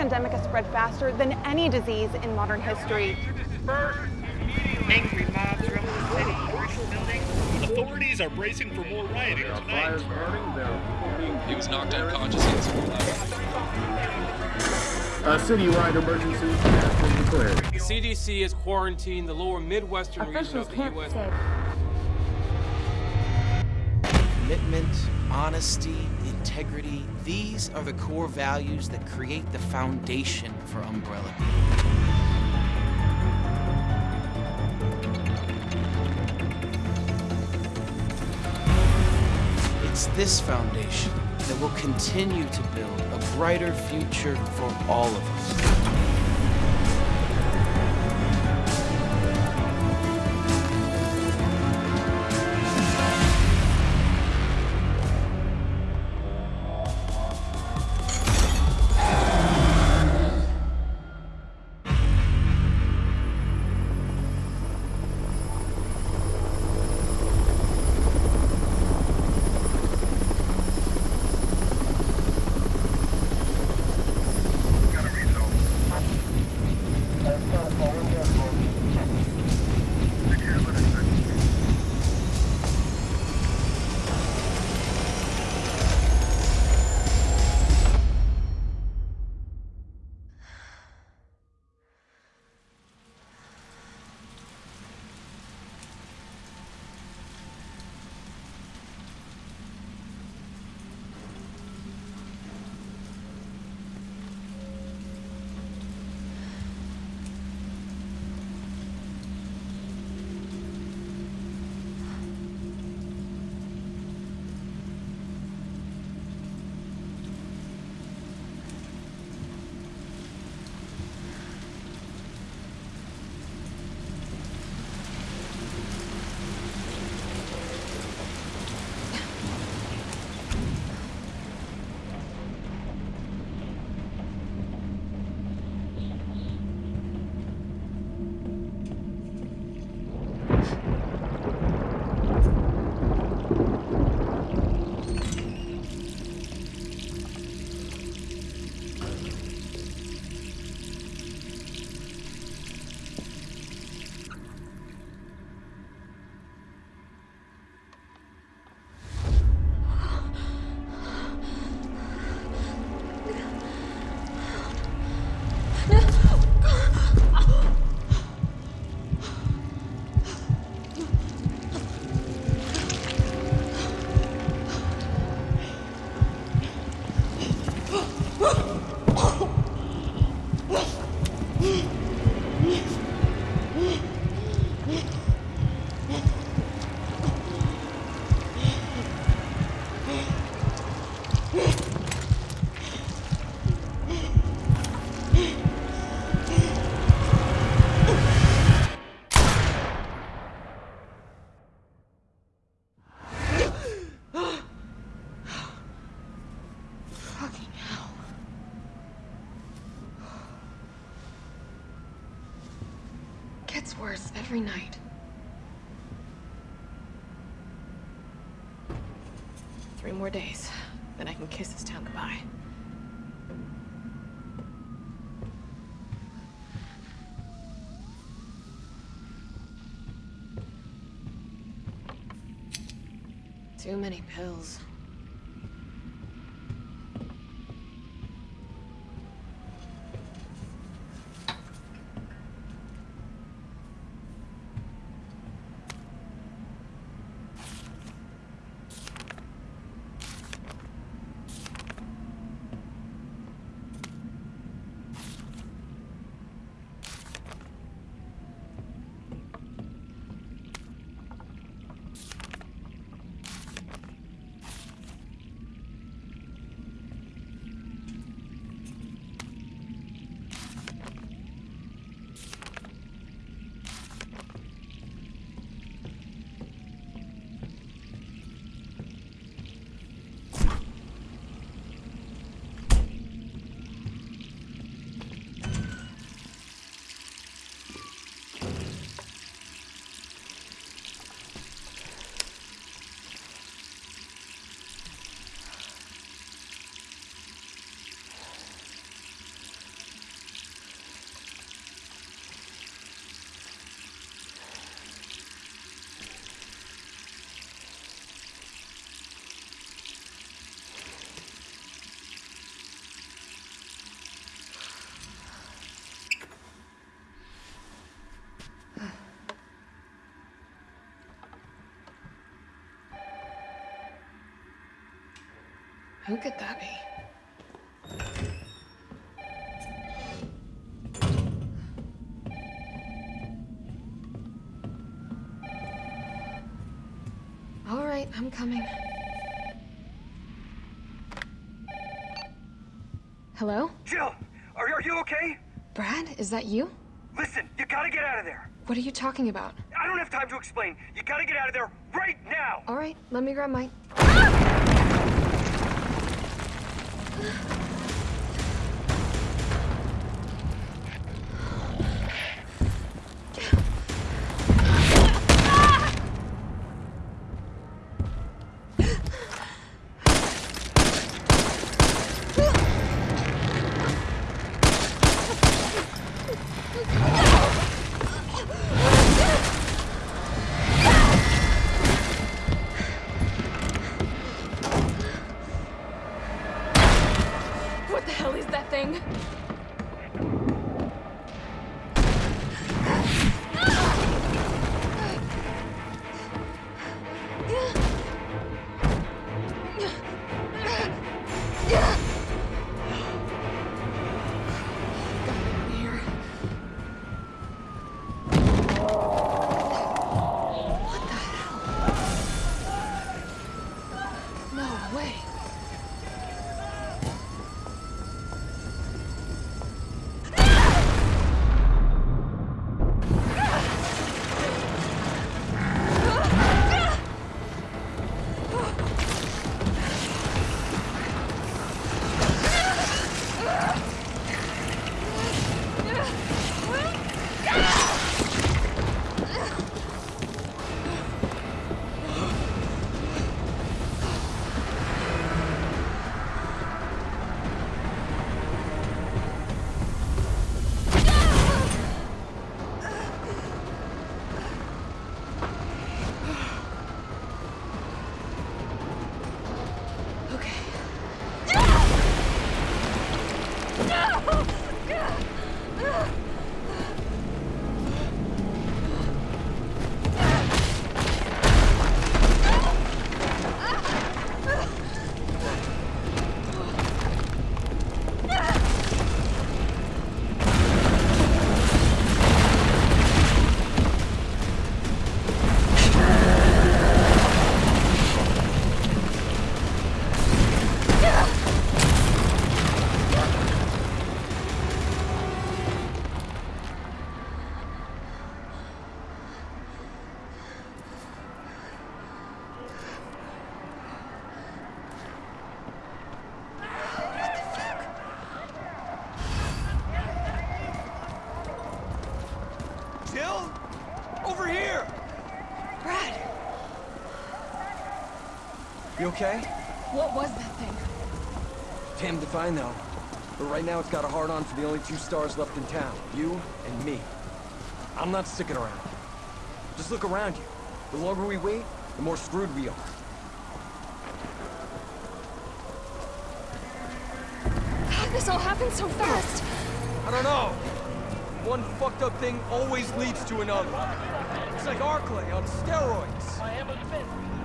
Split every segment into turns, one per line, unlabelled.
This pandemic has spread faster than any disease in modern history.
Angry mobs roam the city, burning buildings.
Authorities are bracing for more rioting tonight.
fires burning. There are people being
He was knocked unconscious in school.
A citywide emergency has been declared.
The CDC has quarantined the lower Midwestern region of the
can't
U.S.
say.
Commitment, honesty, integrity, these are the core values that create the foundation for Umbrella It's this foundation that will continue to build a brighter future for all of us.
Worse every night. Three more days, then I can kiss this town goodbye. Too many pills. Who could that be? All right, I'm coming. Hello?
Jill, are, are you okay?
Brad, is that you?
Listen, you gotta get out of there.
What are you talking about?
I don't have time to explain. You gotta get out of there right now.
All right, let me grab my. Yeah. Okay? what was that thing?
Damned if I know. But right now it's got a hard on for the only two stars left in town. You and me. I'm not sticking around. Just look around you. The longer we wait, the more screwed we are.
How did this all happened so fast?
I don't know. One fucked up thing always leads to another. It's like Arklay on steroids. I haven't been.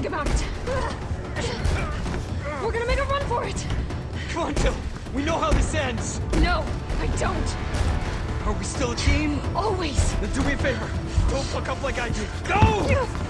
Think about it. We're gonna make a run for it.
Come on, Jill. We know how this ends.
No, I don't.
Are we still a team?
Always.
Then do me a favor. Don't fuck up like I did. Go!
I'm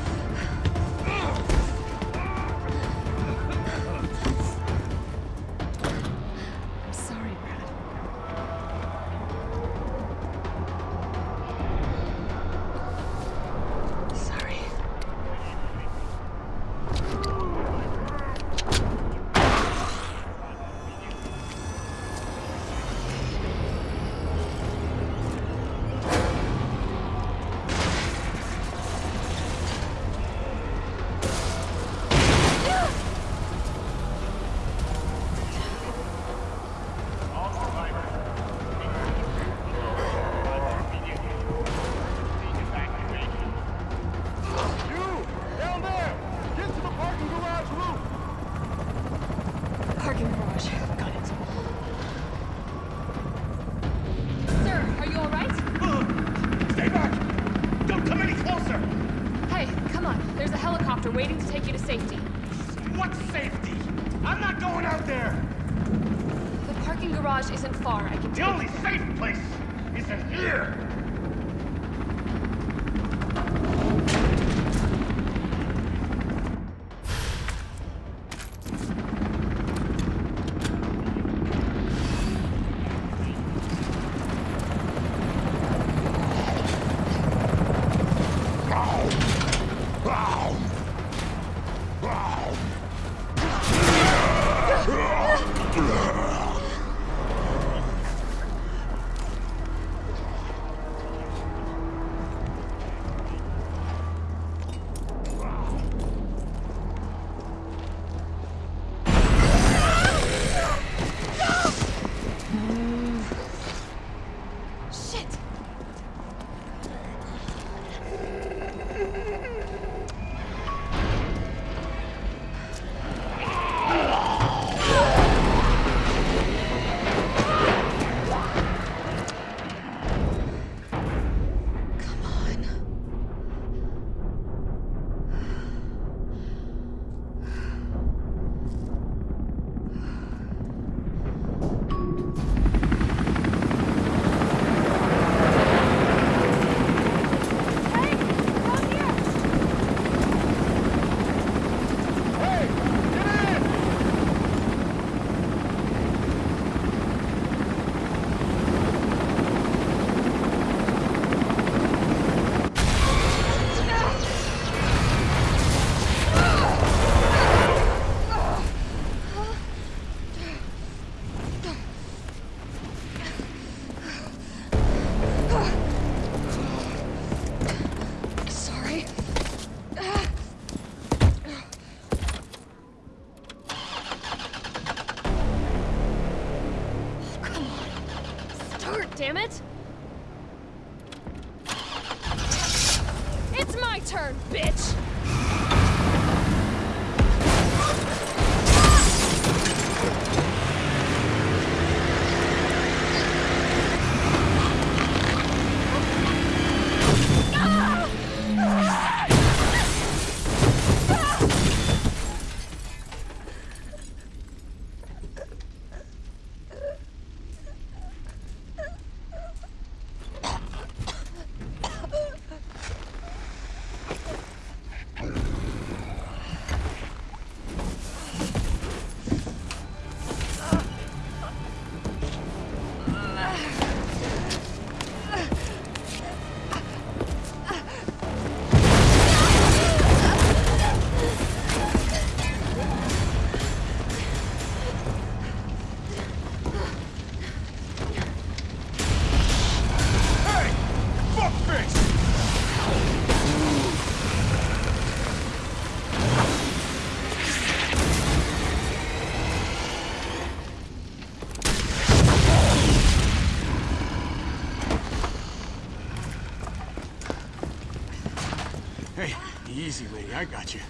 Hey, easy, lady. I got you.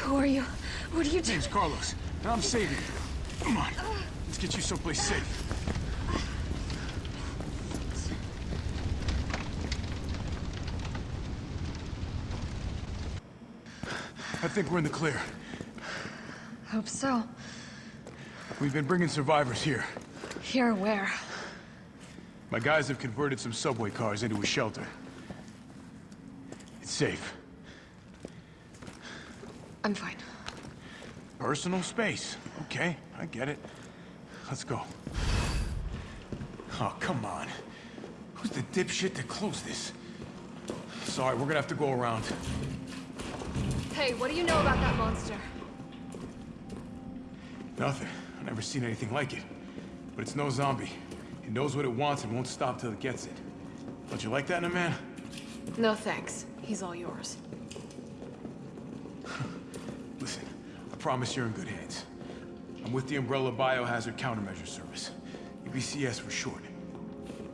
Who are you? What are you doing?
Name's Carlos, and I'm saving you. Come on, let's get you someplace safe. I think we're in the clear.
Hope so.
We've been bringing survivors here.
Here, where?
My guys have converted some subway cars into a shelter. It's safe.
I'm fine.
Personal space. Okay, I get it. Let's go. Oh, come on. Who's the dipshit that closed this? Sorry, we're gonna have to go around.
Hey, what do you know about that monster?
Nothing. I've never seen anything like it. But it's no zombie. It knows what it wants and won't stop till it gets it. Don't you like that in a man?
No thanks. He's all yours.
Listen, I promise you're in good hands. I'm with the Umbrella Biohazard Countermeasure Service. UBCS for short.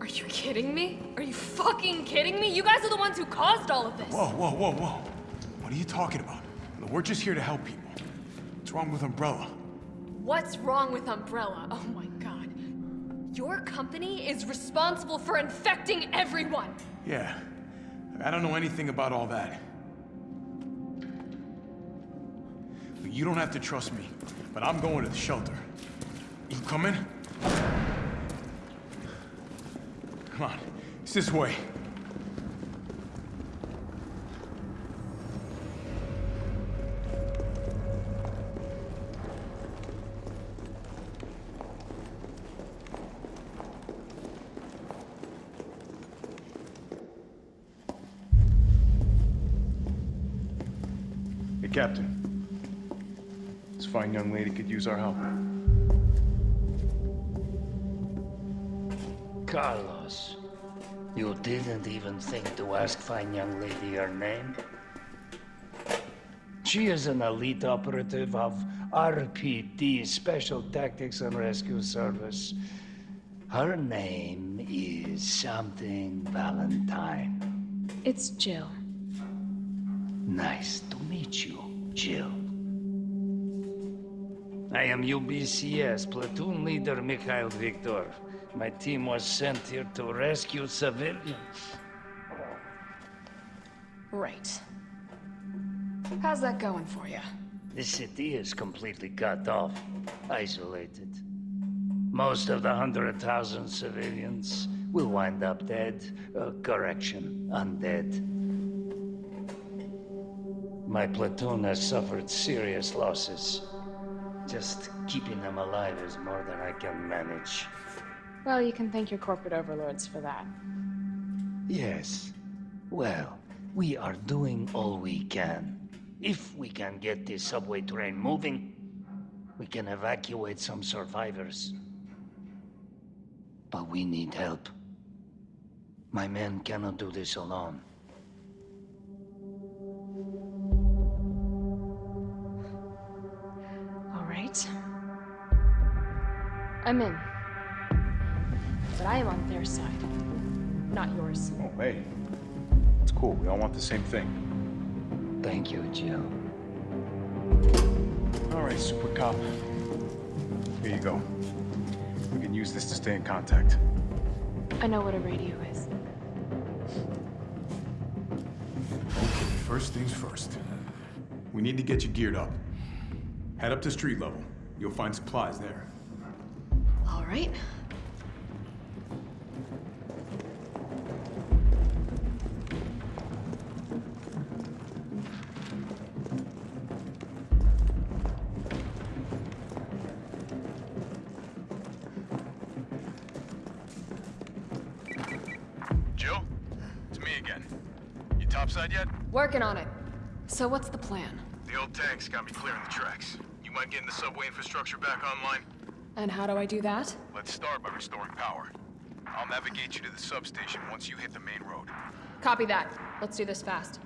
Are you kidding me? Are you fucking kidding me? You guys are the ones who caused all of this.
Whoa, whoa, whoa, whoa. What are you talking about? We're just here to help people. What's wrong with Umbrella?
What's wrong with Umbrella? Oh my god. Your company is responsible for infecting everyone.
Yeah. I don't know anything about all that. You don't have to trust me, but I'm going to the shelter. You coming? Come on, it's this way.
Captain. This fine young lady could use our help.
Carlos, you didn't even think to ask fine young lady her name? She is an elite operative of RPD, Special Tactics and Rescue Service. Her name is something Valentine.
It's Jill.
Nice to meet you, Jill. I am UBCS platoon leader Mikhail Viktor. My team was sent here to rescue civilians.
Right. How's that going for you?
The city is completely cut off, isolated. Most of the hundred thousand civilians will wind up dead. Uh, correction, undead. My platoon has suffered serious losses. Just keeping them alive is more than I can manage.
Well, you can thank your corporate overlords for that.
Yes. Well, we are doing all we can. If we can get this subway train moving, we can evacuate some survivors. But we need help. My men cannot do this alone.
Right. I'm in. But I am on their side, not yours.
Oh, hey. It's cool. We all want the same thing.
Thank you, Jill.
All right, Super Cop. Here you go. We can use this to stay in contact.
I know what a radio is.
Okay, first things first. We need to get you geared up. Head up to street level. You'll find supplies there.
All right.
Jill? It's me again. You topside yet?
Working on it. So what's the plan?
The old tanks got me clearing the tracks. You mind getting the subway infrastructure back online?
And how do I do that?
Let's start by restoring power. I'll navigate you to the substation once you hit the main road.
Copy that. Let's do this fast.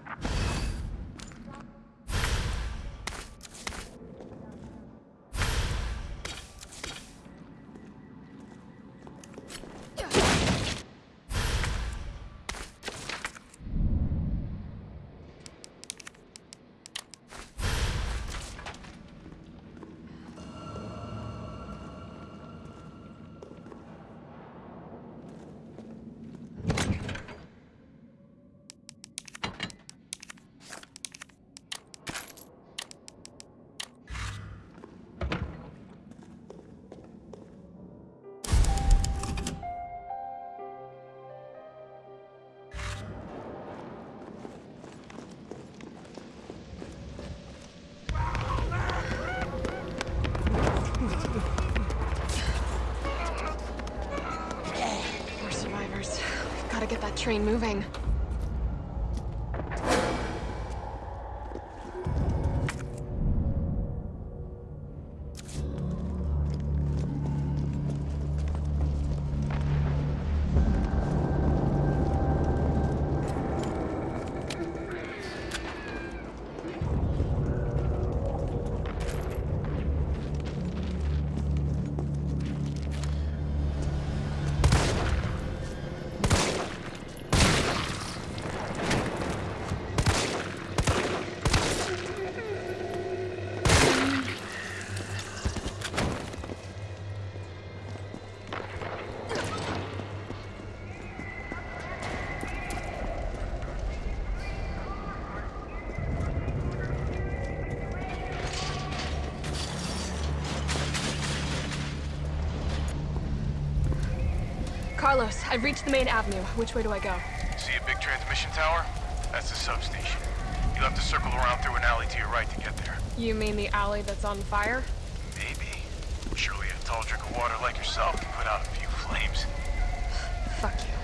We've got to get that train moving. Carlos, I've reached the main avenue. Which way do I go?
See a big transmission tower? That's the substation. You'll have to circle around through an alley to your right to get there.
You mean the alley that's on fire?
Maybe. Surely a tall drink of water like yourself can put out a few flames.
Fuck you.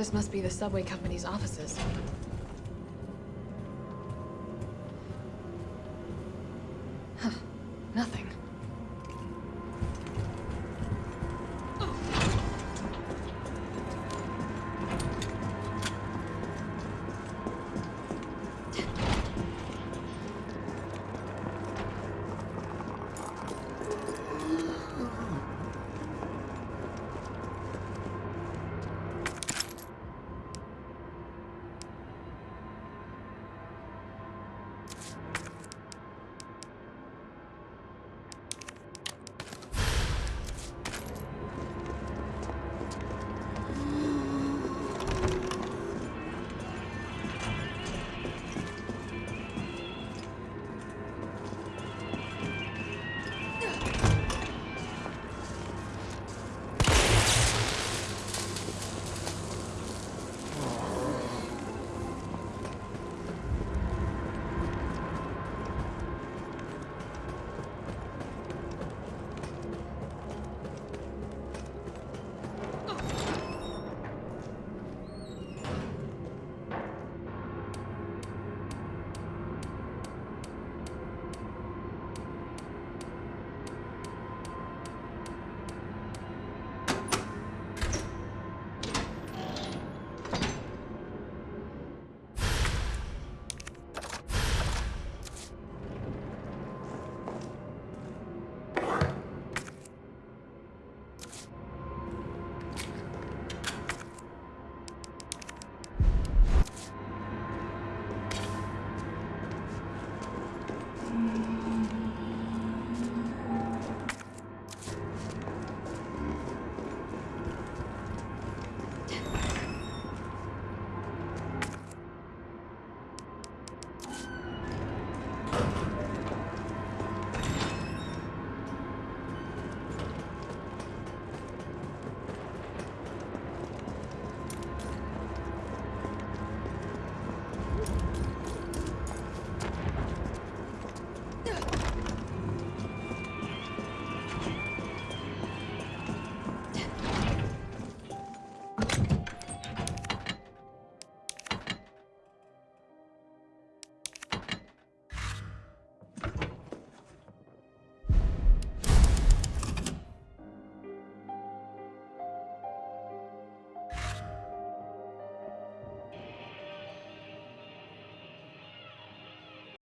This must be the subway company's offices.